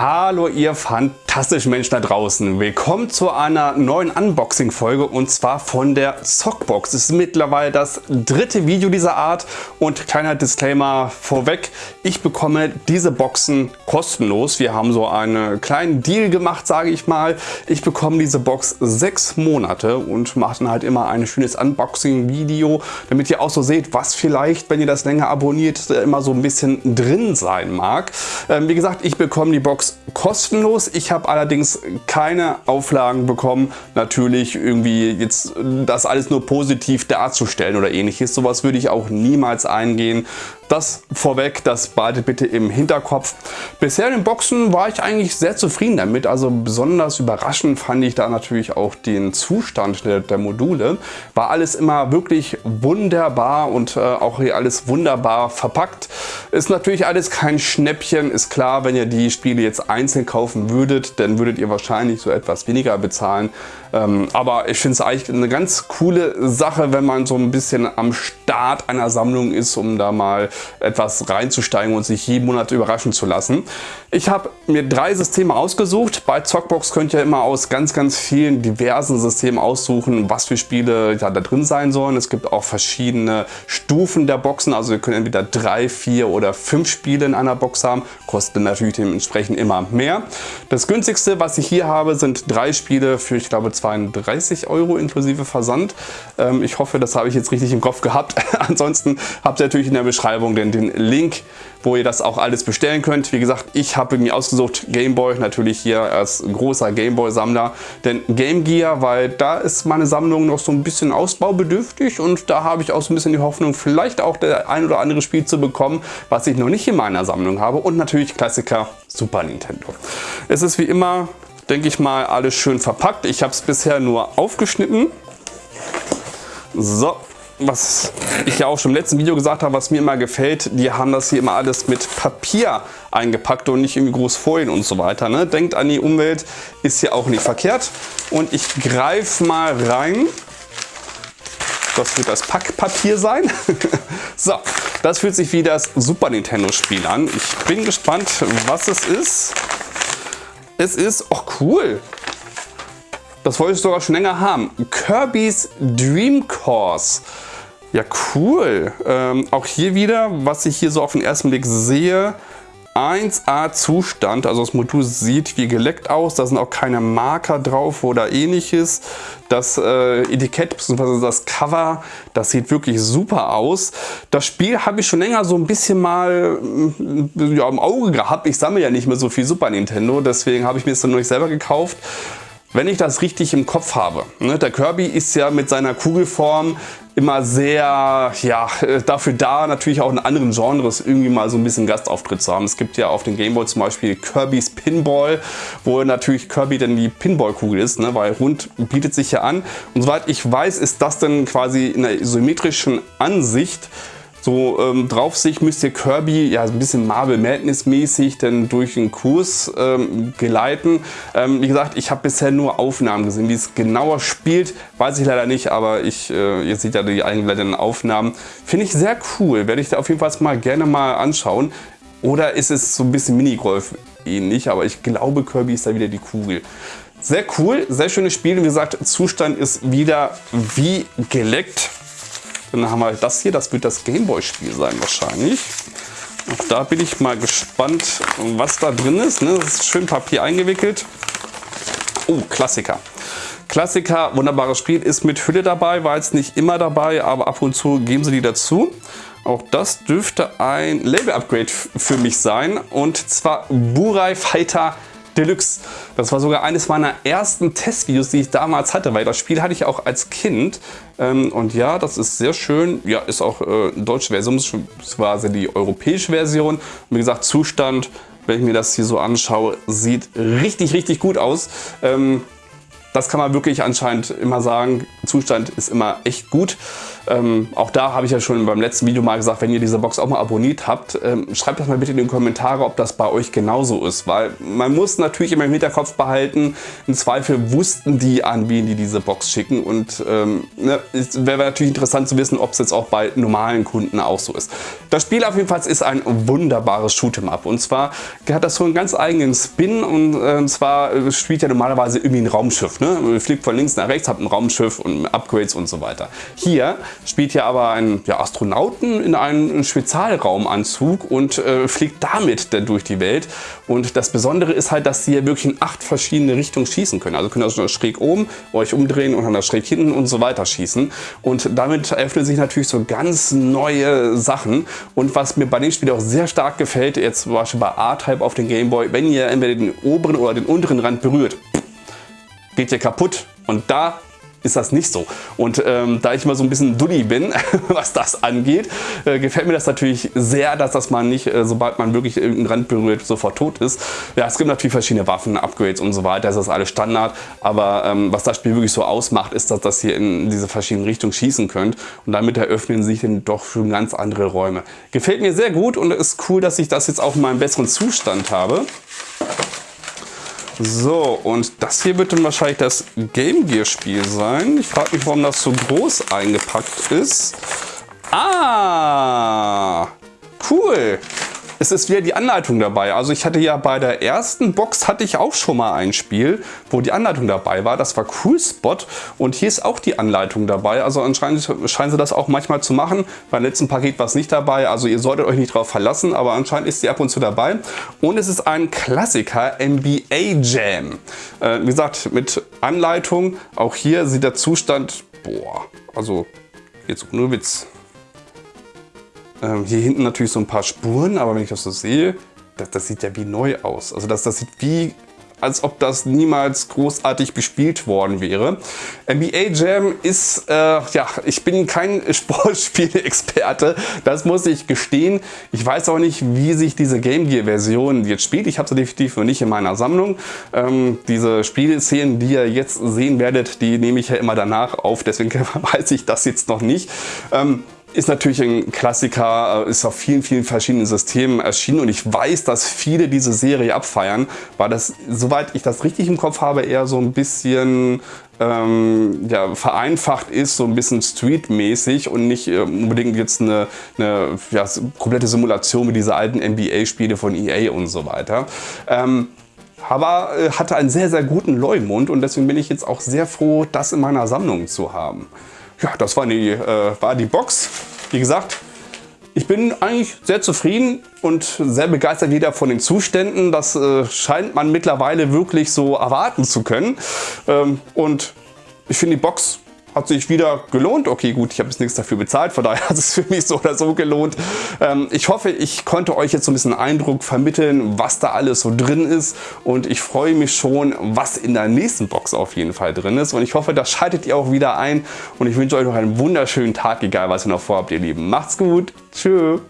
Hallo ihr fantastischen Menschen da draußen. Willkommen zu einer neuen Unboxing-Folge und zwar von der Zockbox. Es ist mittlerweile das dritte Video dieser Art und kleiner Disclaimer vorweg. Ich bekomme diese Boxen kostenlos. Wir haben so einen kleinen Deal gemacht, sage ich mal. Ich bekomme diese Box sechs Monate und mache dann halt immer ein schönes Unboxing-Video, damit ihr auch so seht, was vielleicht, wenn ihr das länger abonniert, immer so ein bisschen drin sein mag. Ähm, wie gesagt, ich bekomme die Box kostenlos. Ich habe allerdings keine Auflagen bekommen, natürlich irgendwie jetzt das alles nur positiv darzustellen oder ähnliches. Sowas würde ich auch niemals eingehen. Das vorweg, das behaltet bitte im Hinterkopf. Bisher in den Boxen war ich eigentlich sehr zufrieden damit. Also besonders überraschend fand ich da natürlich auch den Zustand der, Module. War alles immer wirklich wunderbar und äh, auch hier alles wunderbar verpackt. Ist natürlich alles kein Schnäppchen. Ist klar, wenn ihr die Spiele jetzt einzeln kaufen würdet, dann würdet ihr wahrscheinlich so etwas weniger bezahlen. Ähm, aber ich finde es eigentlich eine ganz coole Sache, wenn man so ein bisschen am Start einer Sammlung ist, um da mal etwas reinzusteigen und sich jeden Monat überraschen zu lassen. Ich habe mir drei Systeme ausgesucht. Bei Zockbox könnt ihr immer aus ganz, ganz vielen diversen Systemen aussuchen, was für Spiele ja, da drin sein sollen. Es gibt auch verschiedene Stufen der Boxen. Also ihr könnt entweder drei, vier oder fünf Spiele in einer Box haben. Kosten natürlich dementsprechend immer mehr. Das günstigste, was ich hier habe, sind drei Spiele für, ich glaube, 32 Euro inklusive Versand. Ähm, ich hoffe, das habe ich jetzt richtig im Kopf gehabt. Ansonsten habt ihr natürlich in der Beschreibung den, den Link, wo ihr das auch alles bestellen könnt. Wie gesagt, ich habe mir ausgesucht Gameboy, natürlich hier als großer Gameboy-Sammler, denn Game Gear, weil da ist meine Sammlung noch so ein bisschen ausbaubedürftig und da habe ich auch so ein bisschen die Hoffnung, vielleicht auch der ein oder andere Spiel zu bekommen, was ich noch nicht in meiner Sammlung habe und natürlich Klassiker Super Nintendo. Es ist wie immer denke ich mal, alles schön verpackt. Ich habe es bisher nur aufgeschnitten. So, was ich ja auch schon im letzten Video gesagt habe, was mir immer gefällt, die haben das hier immer alles mit Papier eingepackt und nicht irgendwie groß Folien und so weiter. Ne? Denkt an die Umwelt, ist ja auch nicht verkehrt. Und ich greife mal rein. Das wird das Packpapier sein. so, das fühlt sich wie das Super Nintendo Spiel an. Ich bin gespannt, was es ist. Es ist, oh cool, das wollte ich sogar schon länger haben. Kirby's Dream Course. Ja, cool. Ähm, auch hier wieder, was ich hier so auf den ersten Blick sehe, 1A Zustand, also das Modul sieht wie geleckt aus, da sind auch keine Marker drauf oder ähnliches. Das äh, Etikett bzw. das Cover, das sieht wirklich super aus. Das Spiel habe ich schon länger so ein bisschen mal mm, ja, im Auge gehabt. Ich sammle ja nicht mehr so viel Super Nintendo, deswegen habe ich mir das dann noch nicht selber gekauft. Wenn ich das richtig im Kopf habe, ne, der Kirby ist ja mit seiner Kugelform immer sehr ja, dafür da, natürlich auch in anderen Genres irgendwie mal so ein bisschen Gastauftritt zu haben. Es gibt ja auf dem Gameboy zum Beispiel Kirby's Pinball, wo natürlich Kirby dann die Pinballkugel ist, ne, weil rund bietet sich ja an. Und soweit ich weiß, ist das dann quasi in der isometrischen Ansicht so ähm, drauf sich müsste Kirby ja ein bisschen Marvel Madness mäßig dann durch den Kurs ähm, geleiten. Ähm, wie gesagt, ich habe bisher nur Aufnahmen gesehen. Wie es genauer spielt, weiß ich leider nicht, aber ich, äh, ihr seht ja die eingeleiteten Aufnahmen. Finde ich sehr cool, werde ich da auf jeden Fall mal gerne mal anschauen. Oder ist es so ein bisschen Minigolf ähnlich, aber ich glaube Kirby ist da wieder die Kugel. Sehr cool, sehr schönes Spiel. Wie gesagt, Zustand ist wieder wie geleckt. Dann haben wir das hier, das wird das Gameboy-Spiel sein wahrscheinlich. Auch da bin ich mal gespannt, was da drin ist. Ne? Das ist schön Papier eingewickelt. Oh, Klassiker. Klassiker, wunderbares Spiel, ist mit Hülle dabei, war jetzt nicht immer dabei, aber ab und zu geben sie die dazu. Auch das dürfte ein Label-Upgrade für mich sein und zwar Burai Fighter Deluxe. Das war sogar eines meiner ersten Testvideos, die ich damals hatte, weil das Spiel hatte ich auch als Kind. Ähm, und ja, das ist sehr schön. Ja, ist auch äh, deutsche Version, quasi die europäische Version. Wie gesagt, Zustand, wenn ich mir das hier so anschaue, sieht richtig, richtig gut aus. Ähm, das kann man wirklich anscheinend immer sagen. Zustand ist immer echt gut. Ähm, auch da habe ich ja schon beim letzten Video mal gesagt, wenn ihr diese Box auch mal abonniert habt, ähm, schreibt das mal bitte in die Kommentare, ob das bei euch genauso ist. Weil man muss natürlich immer im Hinterkopf behalten, im Zweifel wussten die an, wen die diese Box schicken. Und ähm, ne, es wäre natürlich interessant zu wissen, ob es jetzt auch bei normalen Kunden auch so ist. Das Spiel auf jeden Fall ist ein wunderbares Shoot'em Up. Und zwar hat das so einen ganz eigenen Spin. Und, äh, und zwar äh, spielt ja normalerweise irgendwie ein Raumschiff. Ne? Fliegt von links nach rechts, hat ein Raumschiff und Upgrades und so weiter. Hier spielt ja aber ein ja, Astronauten in einem Spezialraumanzug und äh, fliegt damit durch die Welt. Und das Besondere ist halt, dass sie hier wirklich in acht verschiedene Richtungen schießen können. Also könnt ihr also schräg oben, euch umdrehen und dann schräg hinten und so weiter schießen. Und damit eröffnen sich natürlich so ganz neue Sachen. Und was mir bei dem Spiel auch sehr stark gefällt, jetzt zum Beispiel bei A-Type auf den Gameboy, wenn ihr entweder den oberen oder den unteren Rand berührt, geht ihr kaputt. Und da ist das nicht so. Und ähm, da ich immer so ein bisschen dulli bin, was das angeht, äh, gefällt mir das natürlich sehr, dass das man nicht, äh, sobald man wirklich irgendeinen Rand berührt, sofort tot ist. Ja, es gibt natürlich verschiedene Waffen, Upgrades und so weiter, das ist alles Standard, aber ähm, was das Spiel wirklich so ausmacht, ist, dass das hier in diese verschiedenen Richtungen schießen könnt und damit eröffnen sich dann doch schon ganz andere Räume. Gefällt mir sehr gut und ist cool, dass ich das jetzt auch in meinem besseren Zustand habe. So, und das hier wird dann wahrscheinlich das Game Gear Spiel sein. Ich frage mich, warum das so groß eingepackt ist. Ah, cool es ist wieder die Anleitung dabei. Also ich hatte ja bei der ersten Box hatte ich auch schon mal ein Spiel, wo die Anleitung dabei war. Das war Cool Spot und hier ist auch die Anleitung dabei. Also anscheinend scheinen sie das auch manchmal zu machen. Beim letzten Paket war es nicht dabei, also ihr solltet euch nicht darauf verlassen, aber anscheinend ist sie ab und zu dabei. Und es ist ein Klassiker, NBA Jam. Äh, wie gesagt, mit Anleitung. Auch hier sieht der Zustand, boah, also jetzt nur Witz. Ähm, hier hinten natürlich so ein paar Spuren, aber wenn ich das so sehe, das, das sieht ja wie neu aus. Also das, das sieht wie als ob das niemals großartig bespielt worden wäre. NBA Jam ist, äh, ja, ich bin kein Sportspiele-Experte, das muss ich gestehen. Ich weiß auch nicht, wie sich diese Game Gear Version jetzt spielt. Ich habe sie definitiv noch nicht in meiner Sammlung. Ähm, diese Spielszenen, die ihr jetzt sehen werdet, die nehme ich ja immer danach auf, deswegen weiß ich das jetzt noch nicht. Ähm, ist natürlich ein Klassiker, äh, ist auf vielen, vielen verschiedenen Systemen erschienen und ich weiß, dass viele diese Serie abfeiern, weil das, soweit ich das richtig im Kopf habe, eher so ein bisschen ähm, ja, vereinfacht ist, so ein bisschen streetmäßig und nicht äh, unbedingt jetzt eine, eine ja, komplette Simulation wie diese alten NBA-Spiele von EA und so weiter. Ähm, aber äh, hatte einen sehr, sehr guten Leumund und deswegen bin ich jetzt auch sehr froh, das in meiner Sammlung zu haben ja, das war die, äh, war die Box. Wie gesagt, ich bin eigentlich sehr zufrieden und sehr begeistert wieder von den Zuständen. Das äh, scheint man mittlerweile wirklich so erwarten zu können. Ähm, und ich finde die Box hat sich wieder gelohnt. Okay, gut, ich habe jetzt nichts dafür bezahlt, von daher hat es für mich so oder so gelohnt. Ähm, ich hoffe, ich konnte euch jetzt so ein bisschen Eindruck vermitteln, was da alles so drin ist und ich freue mich schon, was in der nächsten Box auf jeden Fall drin ist und ich hoffe, das schaltet ihr auch wieder ein und ich wünsche euch noch einen wunderschönen Tag, egal was ihr noch vorhabt, ihr Lieben. Macht's gut, tschüss.